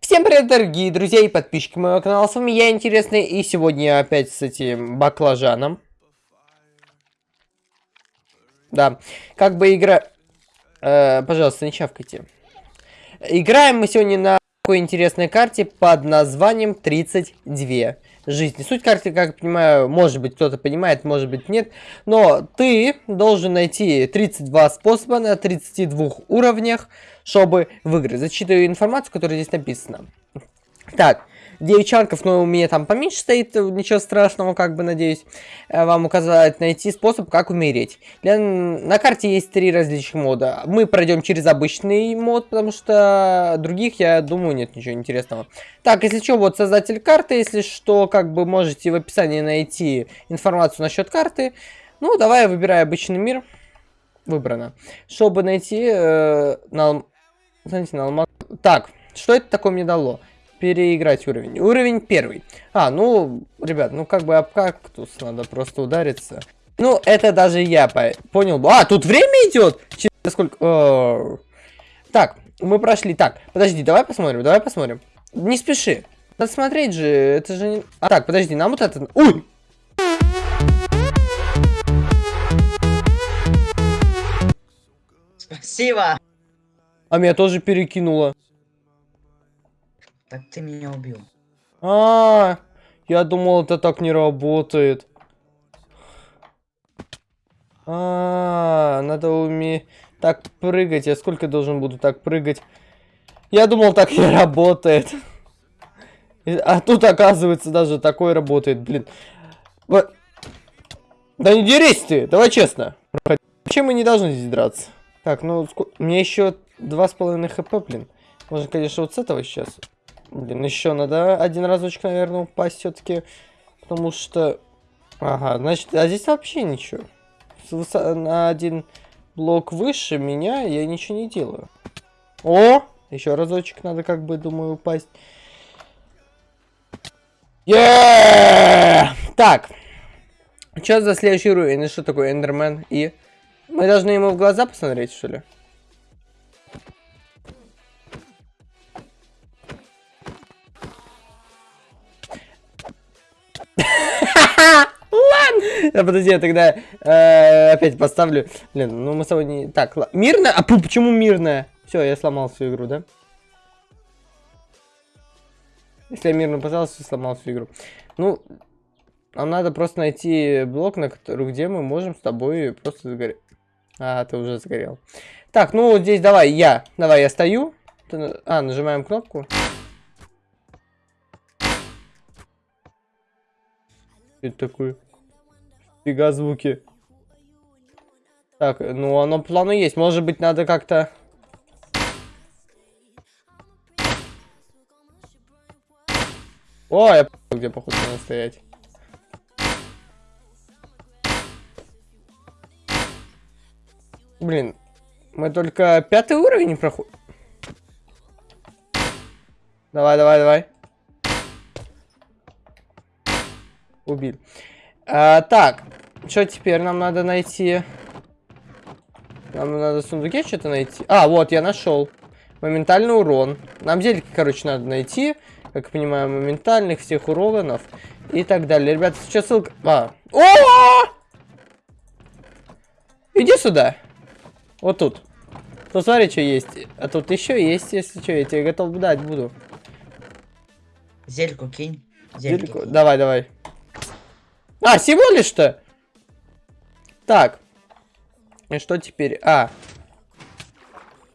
Всем привет, дорогие друзья и подписчики моего канала, с вами я, Интересный, и сегодня я опять с этим баклажаном. Да, как бы игра... Э, пожалуйста, не чавкайте. Играем мы сегодня на такой интересной карте под названием 32 жизни. Суть карты, как я понимаю, может быть кто-то понимает, может быть нет, но ты должен найти 32 способа на 32 уровнях, чтобы выиграть. Зачитываю информацию, которая здесь написана. Так, 9 чанков, но у меня там поменьше стоит, ничего страшного, как бы, надеюсь, э, вам указать, найти способ, как умереть. Для... На карте есть три различных мода. Мы пройдем через обычный мод, потому что других, я думаю, нет ничего интересного. Так, если что, вот создатель карты, если что, как бы можете в описании найти информацию насчет карты. Ну, давай я выбираю обычный мир. Выбрано. Чтобы найти... Э, на... Знаете, на алмаз... Так, что это такое мне дало? переиграть уровень. Уровень первый. А, ну, ребят, ну как бы об кактус надо просто удариться. Ну, это даже я по понял. А, тут время идет? Через сколько? О Так, мы прошли. Так, подожди, давай посмотрим, давай посмотрим. Не спеши. Надо смотреть же, это же не... А, так, подожди, нам вот это... Ой! Спасибо. А меня тоже перекинуло. Так ты меня убил. А, -а, -а я думал, это так не работает. А, -а, -а надо уметь так прыгать. Я сколько должен буду так прыгать? Я думал, так не работает. А тут, оказывается, даже такое работает, блин. Вот. Да не дерись ты, давай честно. Чем мы не должны здесь драться? Так, ну, мне еще два с половиной хп, блин. Можно, конечно, вот с этого сейчас. Блин, еще надо один разочек, наверное, упасть все-таки. Потому что... Ага, значит, а здесь вообще ничего. На один блок выше меня я ничего не делаю. О! Еще разочек надо, как бы, думаю, упасть. Yeah! Так. Что за следующий уровень? И что такое Эндермен? И... Мы должны ему в глаза посмотреть, что ли? Подожди, я тогда э, опять поставлю. Блин, ну мы с тобой не... Так, ладно. Мирная? А почему мирная? Все, я сломал всю игру, да? Если я мирно поставил, сломал всю игру. Ну, нам надо просто найти блок, на который, где мы можем с тобой просто сгореть. А, ты уже сгорел. Так, ну вот здесь давай я. Давай я стою. А, нажимаем кнопку. это такое? Фига звуки. Так, ну оно плану есть. Может быть, надо как-то... О, я где походу надо стоять. Блин, мы только пятый уровень проходим. Давай, давай, давай. убили. А, так, что теперь нам надо найти? Нам надо в сундуке что-то найти. А, вот, я нашел. Моментальный урон. Нам зельки, короче, надо найти. Как я понимаю, моментальных всех уронов. И так далее. Ребята, сейчас ссылка... А. О! Иди сюда. Вот тут. Посмотри, что есть. А тут еще есть, если что. Я тебе готов дать буду. Зельку кинь. Зельку. Кинь. Давай, давай. А, всего лишь-то? Так. И что теперь? А.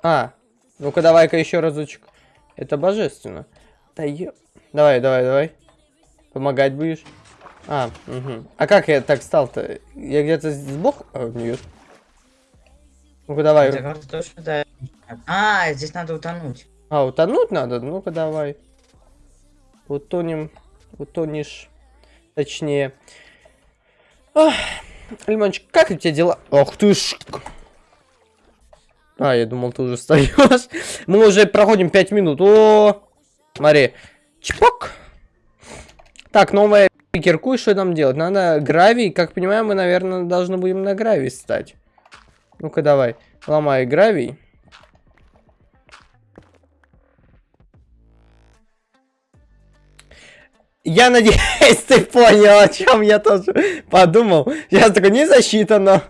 А. Ну-ка, давай-ка еще разочек. Это божественно. Да ё... Давай, давай, давай. Помогать будешь? А, угу. А как я так стал-то? Я где-то сбоку? А, нет. Ну-ка, давай. А, здесь надо утонуть. А, утонуть надо? Ну-ка, давай. Утонем. Утонешь. Точнее. Лимончик, как у тебя дела? Ох ты ж... А, я думал, ты уже встаешь. Мы уже проходим 5 минут. О, смотри. Чпок. Так, новая и что нам делать? Надо гравий. Как понимаю, мы, наверное, должны будем на гравий стать. Ну-ка, давай. Ломай гравий. Я надеюсь, ты понял, о чем я тоже подумал. Сейчас такой, не засчитано.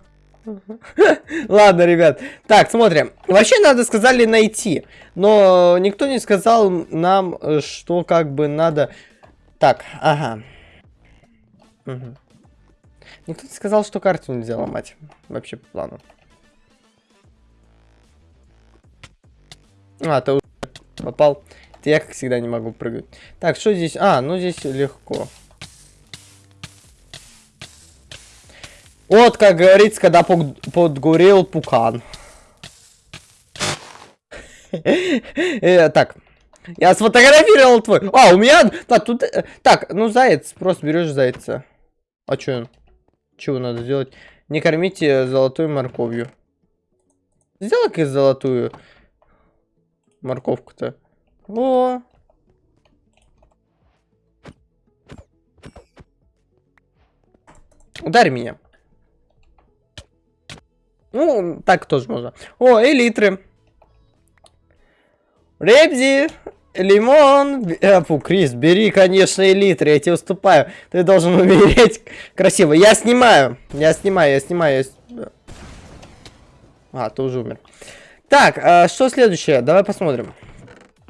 Ладно, ребят. Так, смотрим. Вообще, надо сказали найти. Но никто не сказал нам, э, что как бы надо... Так, ага. Угу. Никто не сказал, что карту нельзя ломать. Вообще по плану. А, ты уже попал. Это я, как всегда, не могу прыгать. Так, что здесь? А, ну здесь легко. Вот, как говорится, когда подгорел пукан. Э, так, я сфотографировал твой. А, у меня... Так, тут... Э, так, ну, заяц. Просто берешь зайца. А что? Чего надо сделать? Не кормите золотой морковью. Сделай-ка золотую морковку-то. Во. Ударь меня. Ну, так тоже можно. О, элитры. Ребзи, лимон. Э, фу, Крис, бери, конечно, элитры, я тебе уступаю. Ты должен умереть красиво. Я снимаю. Я снимаю, я снимаю. Я... А, ты уже умер. Так, а что следующее? Давай посмотрим.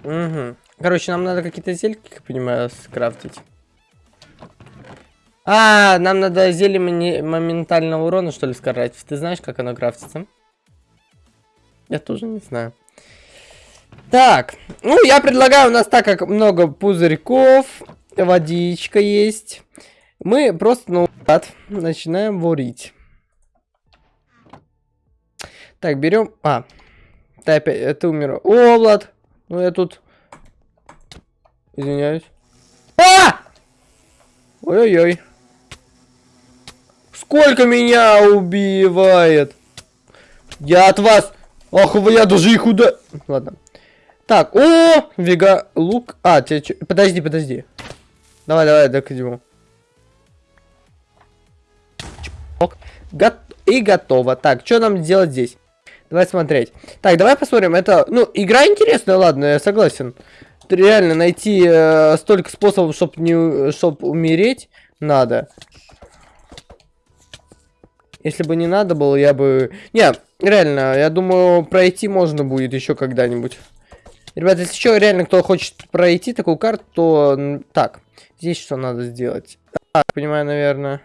Угу. Короче, нам надо какие-то зельки, как понимаю, скрафтить. А, нам надо зелье моментального урона, что ли, скрафтить. Ты знаешь, как оно крафтится? Я тоже не знаю. Так, ну, я предлагаю, у нас так как много пузырьков, водичка есть, мы просто наугад начинаем варить. Так, берем... А, ты опять... Ты умер. О, Влад! Ну, я тут... Извиняюсь. А! Ой-ой-ой. Сколько меня убивает? Я от вас... Ах, я даже их уда... Ладно. Так, о, вега, лук. А, тебе че... Подожди, подожди. Давай, давай, докидему. Гот... И готово. Так, что нам делать здесь? Давай смотреть. Так, давай посмотрим. Это, ну, игра интересная, ладно, я согласен. Реально найти э, столько способов, чтобы не, чтоб умереть, надо. Если бы не надо было, я бы... Не, реально, я думаю, пройти можно будет еще когда-нибудь. Ребята, если еще реально кто хочет пройти такую карту, то... Так, здесь что надо сделать? А, понимаю, наверное...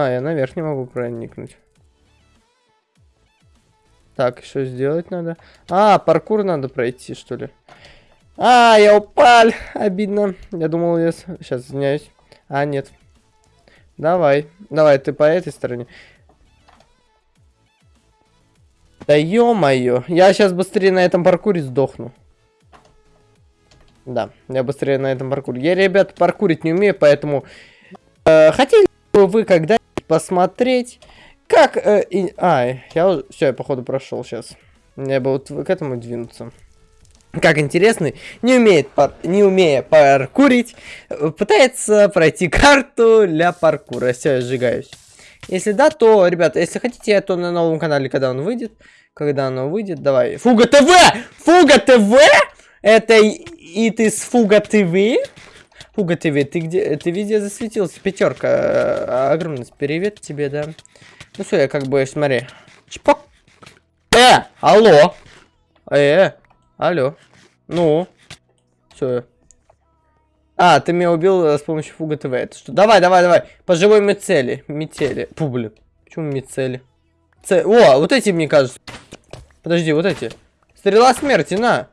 А, я наверх не могу проникнуть. Так, что сделать надо? А, паркур надо пройти, что ли? А, я упал! Обидно. Я думал, я... Сейчас, извиняюсь. А, нет. Давай. Давай, ты по этой стороне. Да ё-моё. Я сейчас быстрее на этом паркуре сдохну. Да, я быстрее на этом паркуре. Я, ребят, паркурить не умею, поэтому... Э, хотели бы вы когда-нибудь посмотреть, как... Э, и... А, я... Все, я, походу, прошел сейчас. Я бы вот к этому двинуться как интересный, не умеет, пар... не умея паркурить, пытается пройти карту для паркура. Все, я сжигаюсь. Если да, то, ребята, если хотите, то на новом канале, когда он выйдет, когда оно выйдет, давай. Фуга ТВ! Фуга ТВ! Это и ты с Фуга ТВ? Фуга ТВ, ты где? Ты везде засветился, пятерка. Э, огромный привет тебе, да. Ну все, я как бы, смотри. Чпок. Э, алло. Э, Алло. Ну. Все. А, ты меня убил э, с помощью фуга ТВ. Это что? Давай, давай, давай. По живой мицели. Мицели. Фу, блин. Почему мицели? Ц... О, вот эти, мне кажется. Подожди, вот эти. Стрела смерти, на.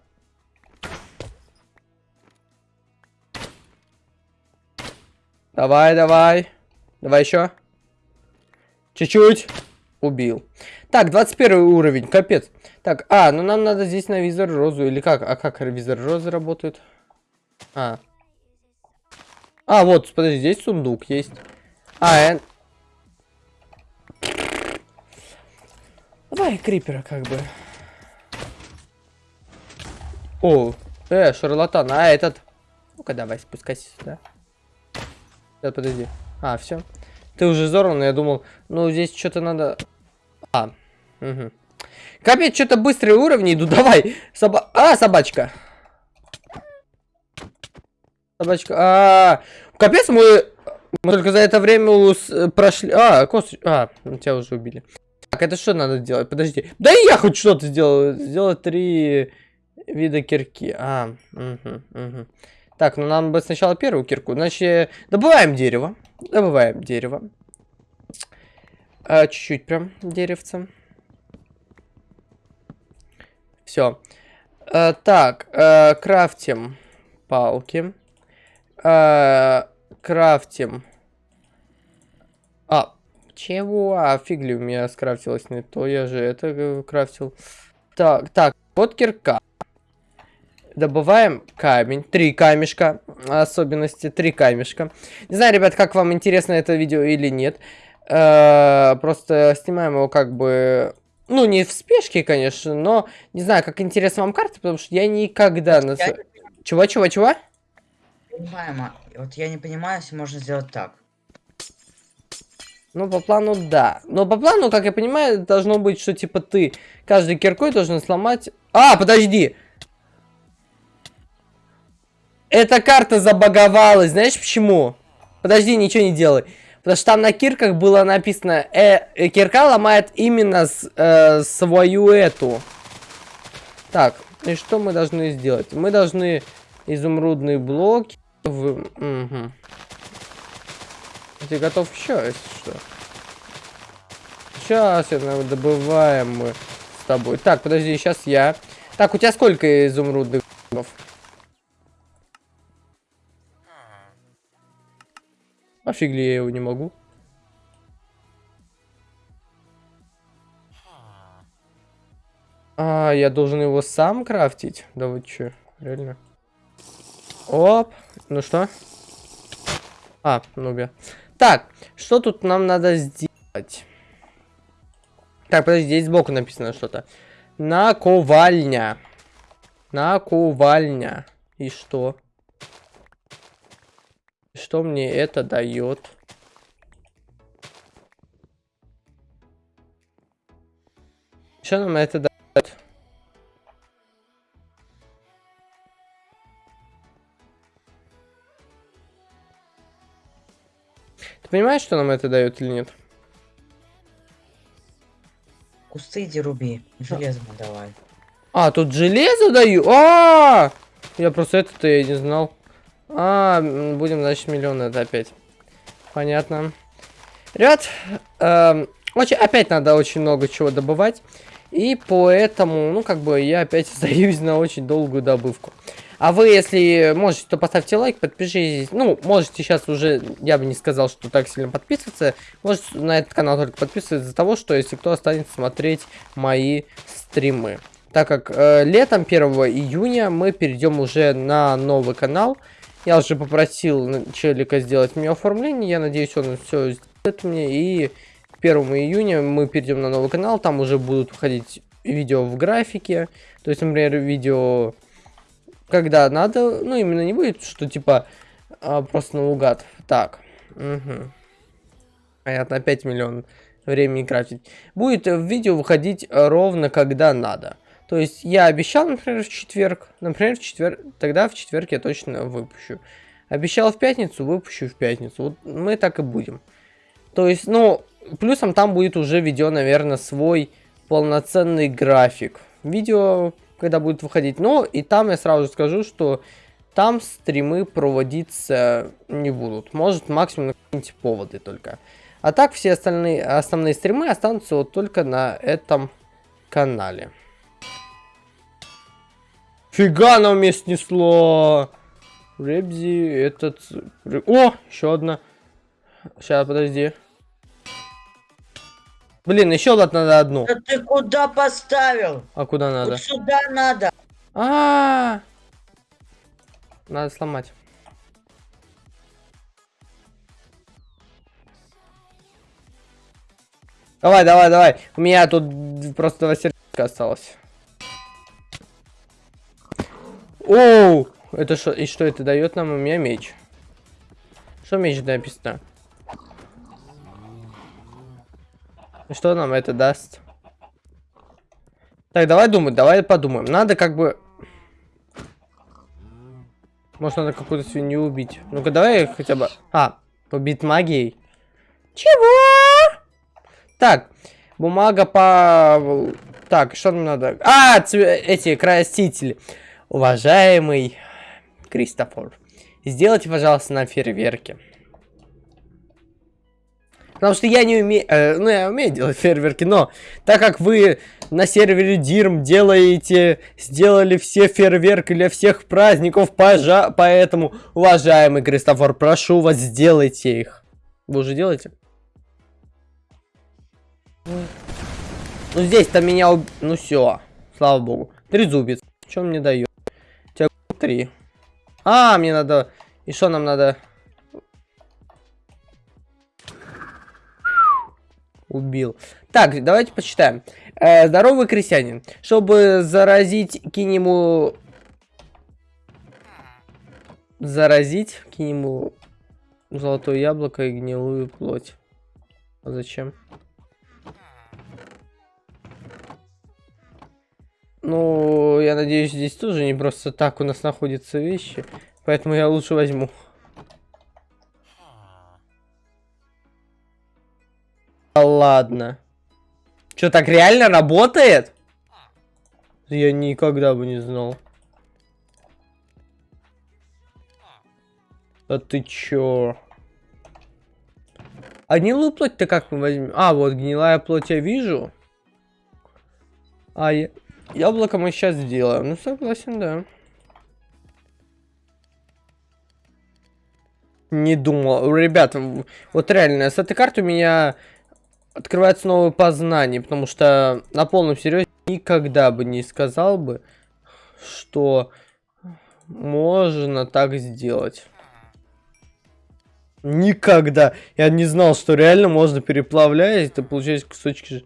Давай, давай. Давай еще. Чуть-чуть. Убил. Так, 21 уровень, капец. Так, а, ну нам надо здесь на визор розу, или как? А как визор розы работает? А. А, вот, подожди, здесь сундук есть. А, я... Давай крипера как бы. О, э, шарлатан, а этот... Ну-ка, давай, спускайся сюда. Сейчас, подожди. А, все. Ты уже взорван, я думал, ну здесь что-то надо... А, угу. Капец, что-то быстрые уровни идут. Давай. Соба... А, собачка. Собачка. А, капец, мы, мы только за это время ус- прошли. А, косточка. А, тебя уже убили. Так, это что надо делать? Подожди. Да и я хоть что-то сделал. Сделать три вида кирки. А, угу, угу. Так, ну нам бы сначала первую кирку. Значит, добываем дерево. Добываем дерево. А, Чуть-чуть прям деревцем. Все. так, э, крафтим палки. Э, крафтим. А, чего? А, фиг ли у меня скрафтилось не то, я же это э, крафтил. Так, так, вот кирка. Добываем камень. Три камешка. Особенности. Три камешка. Не знаю, ребят, как вам интересно это видео или нет. Э, просто снимаем его как бы... Ну, не в спешке, конечно, но не знаю, как интересна вам карта, потому что я никогда... Я Чего, чего, чего? ма- вот я не понимаю, если можно сделать так. Ну, по плану, да. Но по плану, как я понимаю, должно быть, что, типа, ты каждой киркой должен сломать... А, подожди! Эта карта забаговалась, знаешь почему? Подожди, ничего не делай. Потому что там на кирках было написано, э, э, кирка ломает именно с- э, свою эту. Так, и что мы должны сделать? Мы должны изумрудные блоки... В... Мгм. Ты готов еще, если что? Сейчас я наверное, добываем мы с тобой. Так, подожди, сейчас я. Так, у тебя сколько изумрудных блоков? А фиг я его не могу? А, я должен его сам крафтить? Да вы чё, реально? Оп, ну что? А, нубе. Так, что тут нам надо сделать? Так, подожди, здесь сбоку написано что-то. Наковальня. Наковальня. И что? Что мне это дает? Что нам это дает? Ты понимаешь, что нам это дает или нет? Кусты иди руби. Железо давай. А, тут железо даю? А, Я просто это-то я не знал. А, будем, значит, миллион это опять. Понятно. Ребят, эм, очень, опять надо очень много чего добывать. И поэтому, ну, как бы, я опять сдаюсь на очень долгую добывку. А вы, если можете, то поставьте лайк, подпишитесь. Ну, можете сейчас уже, я бы не сказал, что так сильно подписываться. Можете на этот канал только подписываться из-за того, что если кто останется смотреть мои стримы. Так как э, летом 1 июня мы перейдем уже на новый канал. Я уже попросил челика сделать мне оформление. Я надеюсь, он все сделает мне. И к 1 июня мы перейдем на новый канал. Там уже будут выходить видео в графике. То есть, например, видео когда надо. Ну, именно не будет, что типа а, просто наугад. Так. Угу. Понятно, 5 миллионов времени крафтить. Будет э, видео выходить ровно когда надо. То есть я обещал, например, в четверг. Например, в четверг. Тогда в четверг я точно выпущу. Обещал в пятницу, выпущу в пятницу. Вот мы так и будем. То есть, ну, плюсом там будет уже видео, наверное, свой полноценный график. Видео, когда будет выходить. Но и там я сразу скажу, что там стримы проводиться не будут. Может, максимум на какие-нибудь поводы только. А так все остальные основные стримы останутся вот только на этом канале. Фига нам мне снесло! Ребзи, этот... О, еще одна. Сейчас, подожди. Блин, еще вот надо одну. Да ты куда поставил? А куда надо? Вот сюда надо. А, Надо сломать. Давай, давай, давай. У меня тут просто два сердечка осталось. Оу! Это что? И что это дает нам? У меня меч. Что меч написано? И Что нам это даст? Так, давай думать, давай подумаем. Надо как бы... Может, надо какую-то свинью убить. Ну-ка, давай хотя бы... А, убить магией. Чего? Так, бумага по... Так, что нам надо? А, цве... эти красители. Уважаемый Кристофор, сделайте, пожалуйста, нам фейерверки. Потому что я не умею... Э, ну, я умею делать фейерверки, но так как вы на сервере Дирм делаете... Сделали все фейерверки для всех праздников, пожа... Поэтому, уважаемый Кристофор, прошу вас, сделайте их. Вы уже делаете? Ну, здесь-то меня... Уб... Ну, все. Слава богу. Трезубец. Что он мне дает? Три. А, мне надо... И что нам надо? Убил. Так, давайте почитаем. Э, здоровый крестьянин. Чтобы заразить кинему... Заразить кинему золотое яблоко и гнилую плоть. А зачем? Ну, я надеюсь, здесь тоже не просто так у нас находятся вещи. Поэтому я лучше возьму. ладно. Что, так реально работает? Я никогда бы не знал. А ты чё? А гнилую плоть-то как мы возьмем? А, вот гнилая плоть я вижу. А, я... яблоко мы сейчас сделаем. Ну, согласен, да. Не думал. Ребят, вот реально, с этой карты у меня открывается новое познание, потому что на полном серьезе никогда бы не сказал бы, что можно так сделать. Никогда. Я не знал, что реально можно переплавлять, и получать кусочки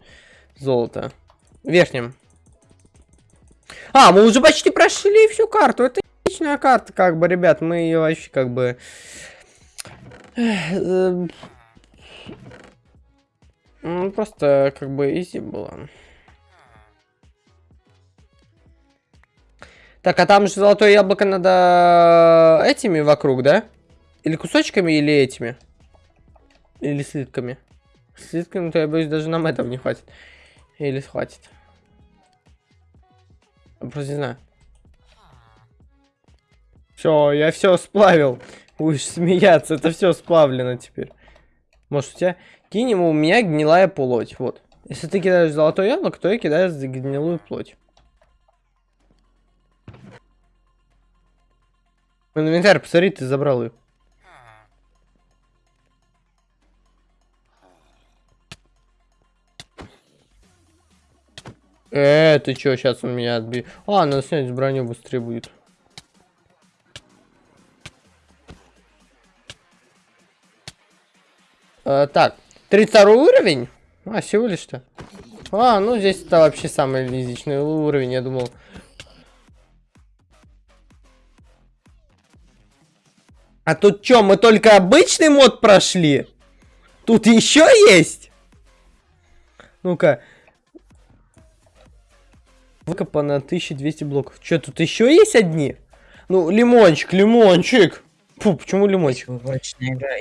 золота. Верхним. А, мы уже почти прошли всю карту. Это отличная карта, как бы, ребят. Мы ее вообще как бы... Эм, ну, просто как бы изи было. Так, а там же золотое яблоко надо этими вокруг, да? Или кусочками, или этими? Или слитками? Слитками-то, я боюсь, даже нам этого не хватит. Или хватит. Просто не знаю. Все, я все сплавил. Будешь смеяться, это все сплавлено теперь. Может у тебя... Кинем у меня гнилая плоть. Вот. Если ты кидаешь золотое яблоко, то я кидаю гнилую плоть. Инвентарь, посмотри, ты забрал ее. Э, ты чё, сейчас он меня отбил. А, надо снять броню быстрее будет. Э, так, 32 уровень? А, всего лишь-то. А, ну здесь это вообще самый лизичный уровень, я думал. А тут что, мы только обычный мод прошли? Тут еще есть? Ну-ка. Выкопано 1200 блоков. Что, тут еще есть одни? Ну, лимончик, лимончик. Фу, почему лимончик?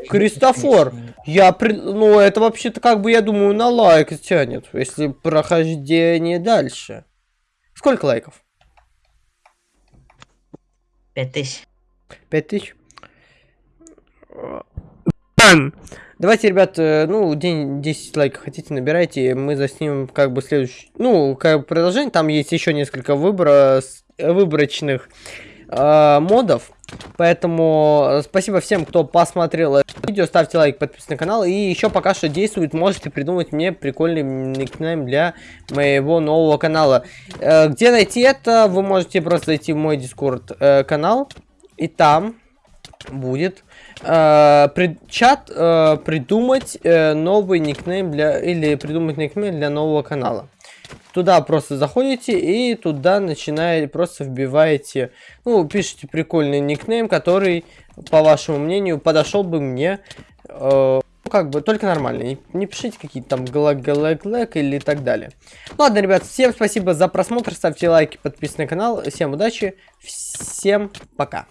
Кристофор, я при... ну это вообще-то как бы я думаю на лайк тянет, если прохождение дальше. Сколько лайков? Пять тысяч. Пять тысяч? Давайте, ребят, э, ну, день 10 лайков хотите, набирайте, мы заснимем как бы следующий, ну, как бы продолжение, там есть еще несколько выбора, выборочных э, модов. Поэтому э, спасибо всем, кто посмотрел это видео. Ставьте лайк, подписывайтесь на канал. И еще пока что действует, можете придумать мне прикольный никнейм для моего нового канала. Э, где найти это? Вы можете просто зайти в мой дискорд э, канал. И там будет э, пред, чат э, придумать э, новый никнейм для... Или придумать никнейм для нового канала. Туда просто заходите и туда начинаете, просто вбиваете, ну, пишите прикольный никнейм, который, по вашему мнению, подошел бы мне, э, ну, как бы, только нормально. Не, не пишите какие-то там глэк глэк глэк или так далее. Ладно, ребят, всем спасибо за просмотр, ставьте лайки, подписывайтесь на канал, всем удачи, всем пока.